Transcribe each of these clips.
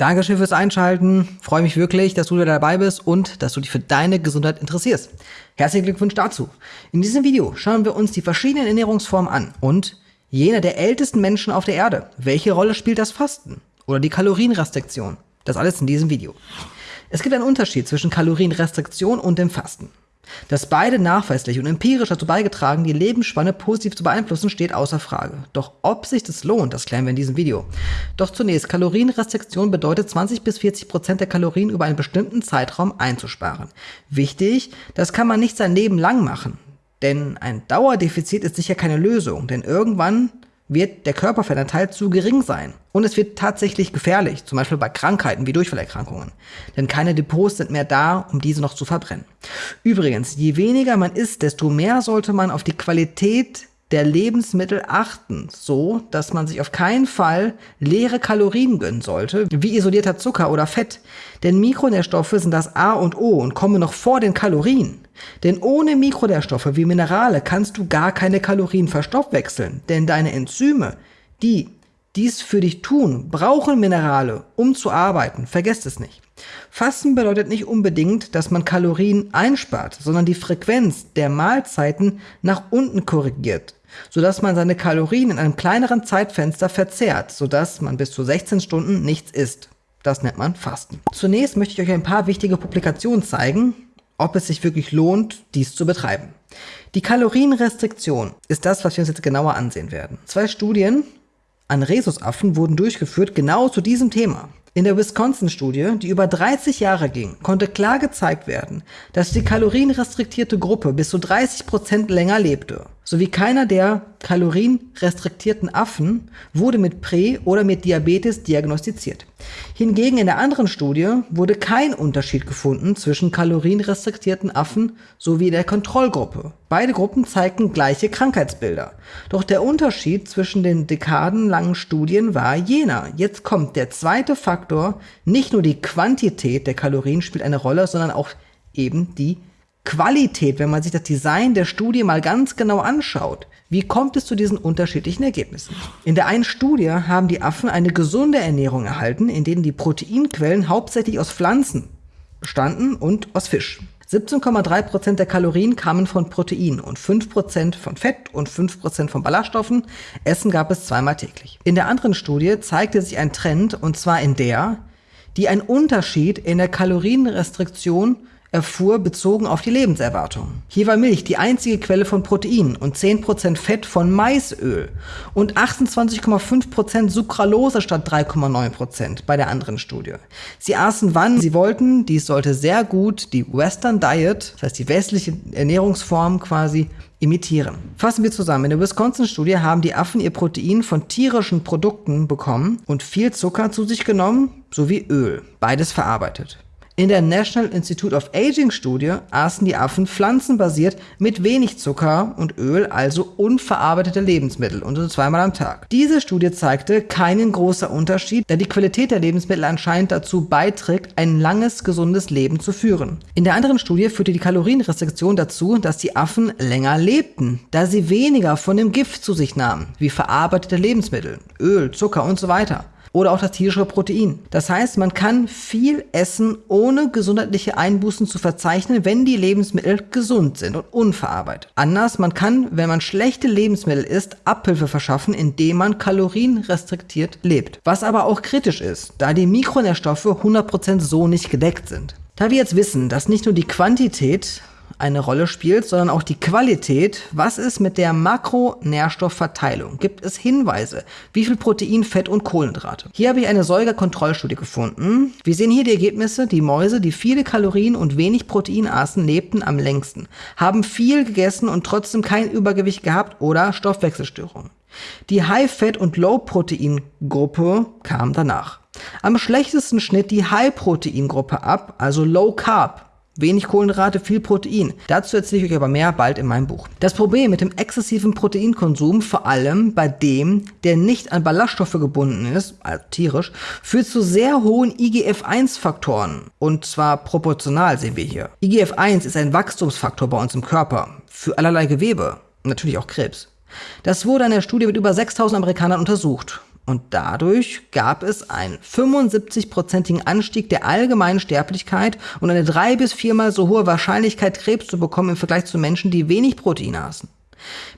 Dankeschön fürs Einschalten. Freue mich wirklich, dass du wieder dabei bist und dass du dich für deine Gesundheit interessierst. Herzlichen Glückwunsch dazu. In diesem Video schauen wir uns die verschiedenen Ernährungsformen an und jene der ältesten Menschen auf der Erde. Welche Rolle spielt das Fasten oder die Kalorienrestriktion? Das alles in diesem Video. Es gibt einen Unterschied zwischen Kalorienrestriktion und dem Fasten. Dass beide nachweislich und empirisch dazu beigetragen, die Lebensspanne positiv zu beeinflussen, steht außer Frage. Doch ob sich das lohnt, das klären wir in diesem Video. Doch zunächst, Kalorienrestriktion bedeutet 20 bis 40 Prozent der Kalorien über einen bestimmten Zeitraum einzusparen. Wichtig, das kann man nicht sein Leben lang machen. Denn ein Dauerdefizit ist sicher keine Lösung, denn irgendwann wird der Körperfettanteil zu gering sein. Und es wird tatsächlich gefährlich, zum Beispiel bei Krankheiten wie Durchfallerkrankungen. Denn keine Depots sind mehr da, um diese noch zu verbrennen. Übrigens, je weniger man isst, desto mehr sollte man auf die Qualität der Lebensmittel achten, so dass man sich auf keinen Fall leere Kalorien gönnen sollte, wie isolierter Zucker oder Fett. Denn Mikronährstoffe sind das A und O und kommen noch vor den Kalorien. Denn ohne Mikronährstoffe wie Minerale kannst du gar keine Kalorien verstoffwechseln, denn deine Enzyme, die dies für dich tun, brauchen Minerale, um zu arbeiten. Vergesst es nicht. Fasten bedeutet nicht unbedingt, dass man Kalorien einspart, sondern die Frequenz der Mahlzeiten nach unten korrigiert, sodass man seine Kalorien in einem kleineren Zeitfenster verzehrt, sodass man bis zu 16 Stunden nichts isst. Das nennt man Fasten. Zunächst möchte ich euch ein paar wichtige Publikationen zeigen, ob es sich wirklich lohnt, dies zu betreiben. Die Kalorienrestriktion ist das, was wir uns jetzt genauer ansehen werden. Zwei Studien an Rhesusaffen wurden durchgeführt genau zu diesem Thema. In der Wisconsin-Studie, die über 30 Jahre ging, konnte klar gezeigt werden, dass die kalorienrestriktierte Gruppe bis zu 30 Prozent länger lebte sowie keiner der kalorienrestriktierten Affen wurde mit Prä- oder mit Diabetes diagnostiziert. Hingegen in der anderen Studie wurde kein Unterschied gefunden zwischen kalorienrestriktierten Affen sowie der Kontrollgruppe. Beide Gruppen zeigten gleiche Krankheitsbilder. Doch der Unterschied zwischen den dekadenlangen Studien war jener. Jetzt kommt der zweite Faktor, nicht nur die Quantität der Kalorien spielt eine Rolle, sondern auch eben die Qualität, wenn man sich das Design der Studie mal ganz genau anschaut, wie kommt es zu diesen unterschiedlichen Ergebnissen? In der einen Studie haben die Affen eine gesunde Ernährung erhalten, in denen die Proteinquellen hauptsächlich aus Pflanzen bestanden und aus Fisch. 17,3% der Kalorien kamen von Protein und 5% von Fett und 5% von Ballaststoffen. Essen gab es zweimal täglich. In der anderen Studie zeigte sich ein Trend, und zwar in der, die einen Unterschied in der Kalorienrestriktion erfuhr, bezogen auf die Lebenserwartung. Hier war Milch die einzige Quelle von Protein und 10% Fett von Maisöl und 28,5% Sucralose statt 3,9% bei der anderen Studie. Sie aßen wann sie wollten, dies sollte sehr gut die Western Diet, das heißt die westliche Ernährungsform quasi, imitieren. Fassen wir zusammen. In der Wisconsin-Studie haben die Affen ihr Protein von tierischen Produkten bekommen und viel Zucker zu sich genommen sowie Öl, beides verarbeitet. In der National Institute of Aging Studie aßen die Affen pflanzenbasiert mit wenig Zucker und Öl, also unverarbeitete Lebensmittel, und so zweimal am Tag. Diese Studie zeigte keinen großen Unterschied, da die Qualität der Lebensmittel anscheinend dazu beiträgt, ein langes, gesundes Leben zu führen. In der anderen Studie führte die Kalorienrestriktion dazu, dass die Affen länger lebten, da sie weniger von dem Gift zu sich nahmen, wie verarbeitete Lebensmittel, Öl, Zucker und so weiter oder auch das tierische Protein. Das heißt, man kann viel essen, ohne gesundheitliche Einbußen zu verzeichnen, wenn die Lebensmittel gesund sind und unverarbeitet. Anders, man kann, wenn man schlechte Lebensmittel isst, Abhilfe verschaffen, indem man kalorienrestriktiert lebt. Was aber auch kritisch ist, da die Mikronährstoffe 100% so nicht gedeckt sind. Da wir jetzt wissen, dass nicht nur die Quantität eine Rolle spielt, sondern auch die Qualität. Was ist mit der Makronährstoffverteilung? Gibt es Hinweise? Wie viel Protein, Fett und Kohlenhydrate? Hier habe ich eine Säugerkontrollstudie gefunden. Wir sehen hier die Ergebnisse. Die Mäuse, die viele Kalorien und wenig Protein aßen, lebten am längsten, haben viel gegessen und trotzdem kein Übergewicht gehabt oder Stoffwechselstörungen. Die High-Fat- und Low-Protein-Gruppe kam danach. Am schlechtesten schnitt die High-Protein-Gruppe ab, also Low Carb. Wenig Kohlenhydrate, viel Protein. Dazu erzähle ich euch aber mehr bald in meinem Buch. Das Problem mit dem exzessiven Proteinkonsum, vor allem bei dem, der nicht an Ballaststoffe gebunden ist, also tierisch, führt zu sehr hohen IGF-1-Faktoren. Und zwar proportional sehen wir hier. IGF-1 ist ein Wachstumsfaktor bei uns im Körper. Für allerlei Gewebe. Natürlich auch Krebs. Das wurde in der Studie mit über 6000 Amerikanern untersucht. Und dadurch gab es einen 75-prozentigen Anstieg der allgemeinen Sterblichkeit und eine drei bis viermal so hohe Wahrscheinlichkeit, Krebs zu bekommen im Vergleich zu Menschen, die wenig Protein aßen.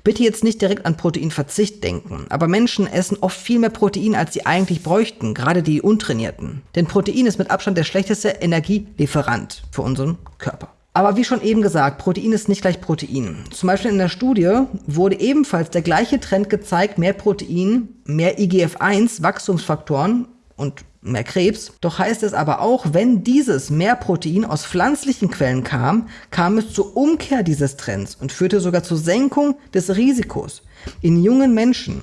Bitte jetzt nicht direkt an Proteinverzicht denken, aber Menschen essen oft viel mehr Protein, als sie eigentlich bräuchten, gerade die Untrainierten. Denn Protein ist mit Abstand der schlechteste Energielieferant für unseren Körper. Aber wie schon eben gesagt, Protein ist nicht gleich Protein. Zum Beispiel in der Studie wurde ebenfalls der gleiche Trend gezeigt, mehr Protein, mehr IGF-1, Wachstumsfaktoren und mehr Krebs. Doch heißt es aber auch, wenn dieses mehr Protein aus pflanzlichen Quellen kam, kam es zur Umkehr dieses Trends und führte sogar zur Senkung des Risikos. In jungen Menschen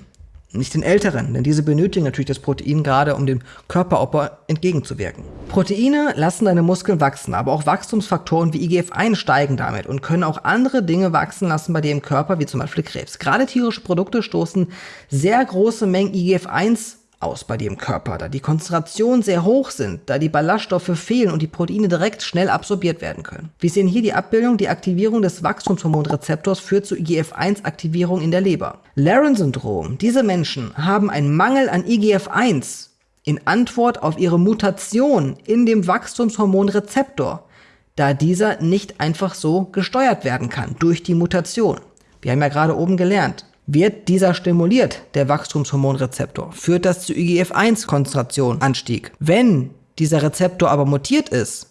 nicht den Älteren, denn diese benötigen natürlich das Protein gerade, um dem Körperoper entgegenzuwirken. Proteine lassen deine Muskeln wachsen, aber auch Wachstumsfaktoren wie IGF-1 steigen damit und können auch andere Dinge wachsen lassen bei dir im Körper, wie zum Beispiel Krebs. Gerade tierische Produkte stoßen sehr große Mengen IGF-1 aus bei dir im Körper, da die Konzentrationen sehr hoch sind, da die Ballaststoffe fehlen und die Proteine direkt schnell absorbiert werden können. Wir sehen hier die Abbildung, die Aktivierung des Wachstumshormonrezeptors führt zu IGF-1-Aktivierung in der Leber. Laren-Syndrom. Diese Menschen haben einen Mangel an IGF-1 in Antwort auf ihre Mutation in dem Wachstumshormonrezeptor, da dieser nicht einfach so gesteuert werden kann durch die Mutation. Wir haben ja gerade oben gelernt, wird dieser stimuliert, der Wachstumshormonrezeptor, führt das zu IGF-1-Konzentration Anstieg. Wenn dieser Rezeptor aber mutiert ist,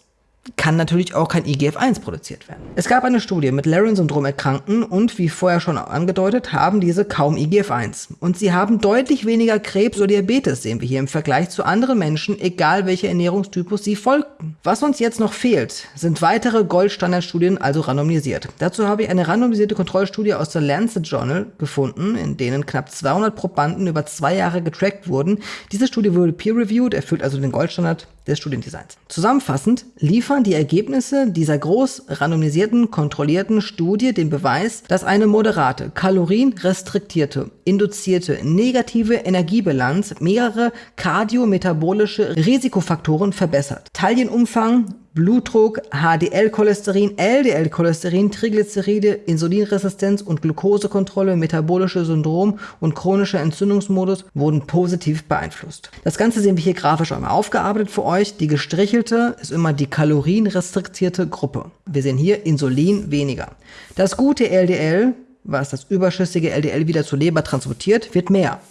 kann natürlich auch kein IGF-1 produziert werden. Es gab eine Studie mit Laren-Syndrom erkrankten und wie vorher schon angedeutet, haben diese kaum IGF-1. Und sie haben deutlich weniger Krebs oder Diabetes, sehen wir hier im Vergleich zu anderen Menschen, egal welcher Ernährungstypus sie folgten. Was uns jetzt noch fehlt, sind weitere Goldstandardstudien, also randomisiert. Dazu habe ich eine randomisierte Kontrollstudie aus der Lancet Journal gefunden, in denen knapp 200 Probanden über zwei Jahre getrackt wurden. Diese Studie wurde peer-reviewed, erfüllt also den Goldstandard des Studiendesigns. Zusammenfassend liefern die Ergebnisse dieser groß randomisierten, kontrollierten Studie den Beweis, dass eine moderate, kalorienrestriktierte, induzierte negative Energiebilanz mehrere kardiometabolische Risikofaktoren verbessert. Taillenumfang, Blutdruck, HDL-Cholesterin, LDL-Cholesterin, Triglyceride, Insulinresistenz und Glukosekontrolle, metabolische Syndrom und chronischer Entzündungsmodus wurden positiv beeinflusst. Das Ganze sehen wir hier grafisch einmal aufgearbeitet für euch. Die gestrichelte ist immer die kalorienrestriktierte Gruppe. Wir sehen hier Insulin weniger. Das gute LDL, was das überschüssige LDL wieder zur Leber transportiert, wird mehr.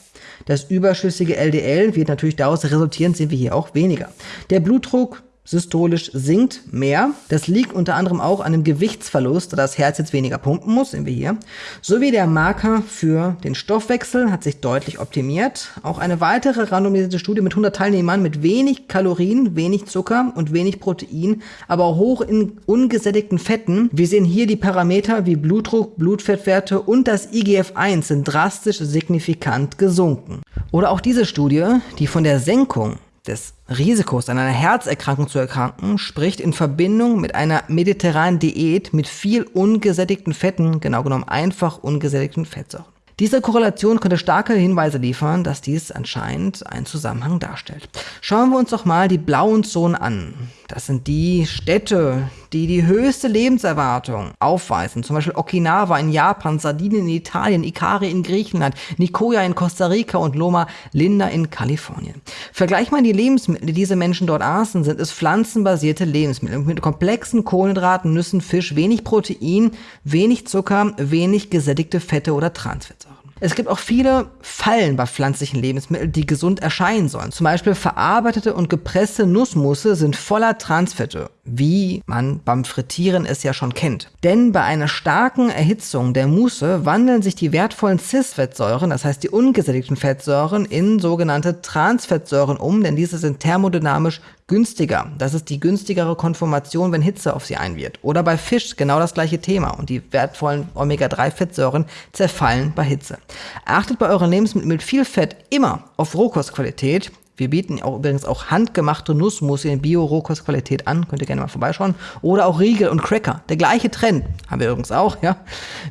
Das überschüssige LDL wird natürlich daraus resultierend, sehen wir hier auch weniger. Der Blutdruck systolisch sinkt mehr. Das liegt unter anderem auch an dem Gewichtsverlust, da das Herz jetzt weniger pumpen muss, sehen wir hier. Sowie der Marker für den Stoffwechsel hat sich deutlich optimiert. Auch eine weitere randomisierte Studie mit 100 Teilnehmern mit wenig Kalorien, wenig Zucker und wenig Protein, aber hoch in ungesättigten Fetten. Wir sehen hier die Parameter wie Blutdruck, Blutfettwerte und das IGF-1 sind drastisch signifikant gesunken. Oder auch diese Studie, die von der Senkung des Risikos, an einer Herzerkrankung zu erkranken, spricht in Verbindung mit einer mediterranen Diät mit viel ungesättigten Fetten, genau genommen einfach ungesättigten Fettsäuren. Diese Korrelation könnte starke Hinweise liefern, dass dies anscheinend einen Zusammenhang darstellt. Schauen wir uns doch mal die blauen Zonen an. Das sind die Städte, die die höchste Lebenserwartung aufweisen. Zum Beispiel Okinawa in Japan, Sardinien in Italien, Ikari in Griechenland, Nicoya in Costa Rica und Loma Linda in Kalifornien. Vergleich mal die Lebensmittel, die diese Menschen dort aßen, sind es pflanzenbasierte Lebensmittel mit komplexen Kohlenhydraten, Nüssen, Fisch, wenig Protein, wenig Zucker, wenig gesättigte Fette oder Transfettsäuren. Es gibt auch viele Fallen bei pflanzlichen Lebensmitteln, die gesund erscheinen sollen. Zum Beispiel verarbeitete und gepresste Nussmusse sind voller Transfette, wie man beim Frittieren es ja schon kennt. Denn bei einer starken Erhitzung der Musse wandeln sich die wertvollen Cis-Fettsäuren, das heißt die ungesättigten Fettsäuren, in sogenannte Transfettsäuren um, denn diese sind thermodynamisch günstiger. Das ist die günstigere Konformation, wenn Hitze auf sie einwirkt. Oder bei Fisch genau das gleiche Thema und die wertvollen Omega-3-Fettsäuren zerfallen bei Hitze. Achtet bei euren Lebensmitteln mit viel Fett immer auf Rohkostqualität. Wir bieten auch übrigens auch handgemachte Nussmusse in Bio-Rohkostqualität an. Könnt ihr gerne mal vorbeischauen. Oder auch Riegel und Cracker. Der gleiche Trend. Haben wir übrigens auch, ja.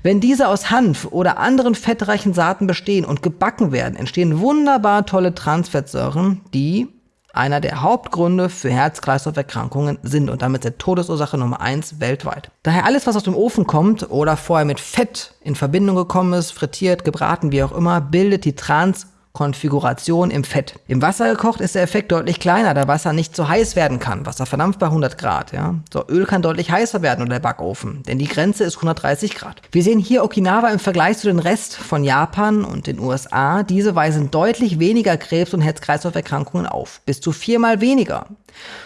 Wenn diese aus Hanf oder anderen fettreichen Saaten bestehen und gebacken werden, entstehen wunderbar tolle Transfettsäuren, die einer der Hauptgründe für Herz-Kreislauf-Erkrankungen sind und damit der Todesursache Nummer eins weltweit. Daher alles, was aus dem Ofen kommt oder vorher mit Fett in Verbindung gekommen ist, frittiert, gebraten, wie auch immer, bildet die Trans Konfiguration im Fett. Im Wasser gekocht ist der Effekt deutlich kleiner, da Wasser nicht so heiß werden kann. Wasser verdampft bei 100 Grad. Ja? So, Öl kann deutlich heißer werden oder der Backofen, denn die Grenze ist 130 Grad. Wir sehen hier Okinawa im Vergleich zu den Rest von Japan und den USA. Diese weisen deutlich weniger Krebs- und Herz-Kreislauf-Erkrankungen auf. Bis zu viermal weniger.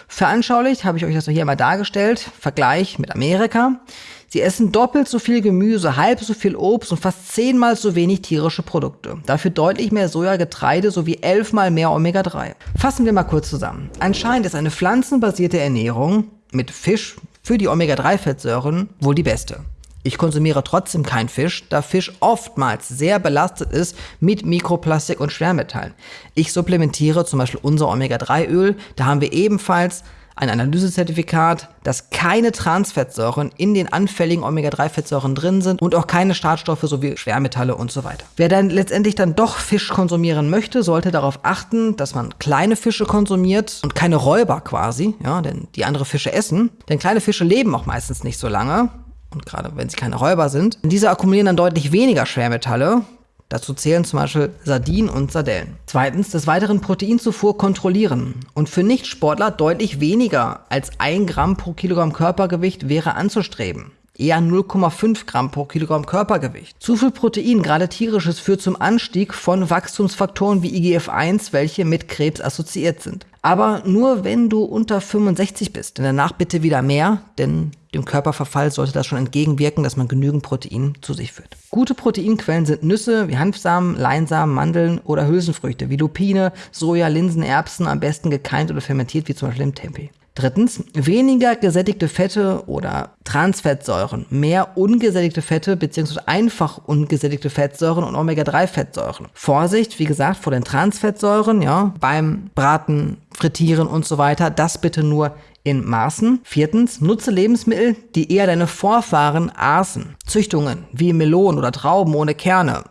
Veranschaulicht habe ich euch das hier mal dargestellt. Vergleich mit Amerika. Sie essen doppelt so viel Gemüse, halb so viel Obst und fast zehnmal so wenig tierische Produkte. Dafür deutlich mehr Soja, Getreide sowie elfmal mehr Omega-3. Fassen wir mal kurz zusammen. Anscheinend ist eine pflanzenbasierte Ernährung mit Fisch für die Omega-3-Fettsäuren wohl die beste. Ich konsumiere trotzdem keinen Fisch, da Fisch oftmals sehr belastet ist mit Mikroplastik und Schwermetallen. Ich supplementiere zum Beispiel unser Omega-3-Öl, da haben wir ebenfalls ein Analysezertifikat, dass keine Transfettsäuren in den anfälligen Omega-3-Fettsäuren drin sind und auch keine Startstoffe sowie Schwermetalle und so weiter. Wer dann letztendlich dann doch Fisch konsumieren möchte, sollte darauf achten, dass man kleine Fische konsumiert und keine Räuber quasi, ja, denn die andere Fische essen. Denn kleine Fische leben auch meistens nicht so lange und gerade wenn sie keine Räuber sind. Diese akkumulieren dann deutlich weniger Schwermetalle, Dazu zählen zum Beispiel Sardinen und Sardellen. Zweitens, des weiteren Proteinzufuhr kontrollieren. Und für Nichtsportler deutlich weniger als 1 Gramm pro Kilogramm Körpergewicht wäre anzustreben eher 0,5 Gramm pro Kilogramm Körpergewicht. Zu viel Protein, gerade tierisches, führt zum Anstieg von Wachstumsfaktoren wie IGF-1, welche mit Krebs assoziiert sind. Aber nur wenn du unter 65 bist. Denn danach bitte wieder mehr, denn dem Körperverfall sollte das schon entgegenwirken, dass man genügend Protein zu sich führt. Gute Proteinquellen sind Nüsse wie Hanfsamen, Leinsamen, Mandeln oder Hülsenfrüchte wie Lupine, Soja, Linsen, Erbsen, am besten gekeimt oder fermentiert wie zum Beispiel im Tempeh. Drittens, weniger gesättigte Fette oder Transfettsäuren, mehr ungesättigte Fette bzw. einfach ungesättigte Fettsäuren und Omega-3-Fettsäuren. Vorsicht, wie gesagt, vor den Transfettsäuren, ja, beim Braten, Frittieren und so weiter, das bitte nur in Maßen. Viertens, nutze Lebensmittel, die eher deine Vorfahren aßen. Züchtungen wie Melonen oder Trauben ohne Kerne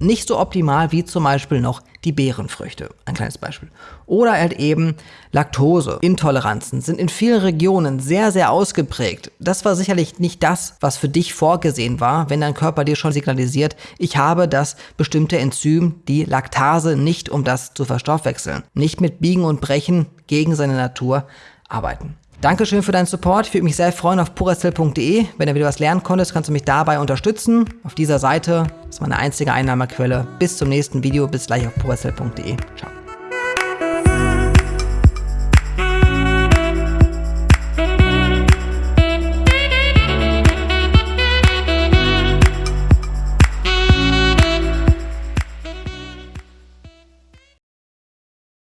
nicht so optimal wie zum Beispiel noch die Beerenfrüchte. Ein kleines Beispiel. Oder halt eben Laktose. Intoleranzen sind in vielen Regionen sehr, sehr ausgeprägt. Das war sicherlich nicht das, was für dich vorgesehen war, wenn dein Körper dir schon signalisiert, ich habe das bestimmte Enzym, die Laktase, nicht um das zu verstoffwechseln. Nicht mit Biegen und Brechen gegen seine Natur arbeiten. Dankeschön für deinen Support. Ich würde mich sehr freuen auf puracell.de. Wenn du wieder was lernen konntest, kannst du mich dabei unterstützen. Auf dieser Seite ist meine einzige Einnahmequelle. Bis zum nächsten Video. Bis gleich auf puracell.de. Ciao.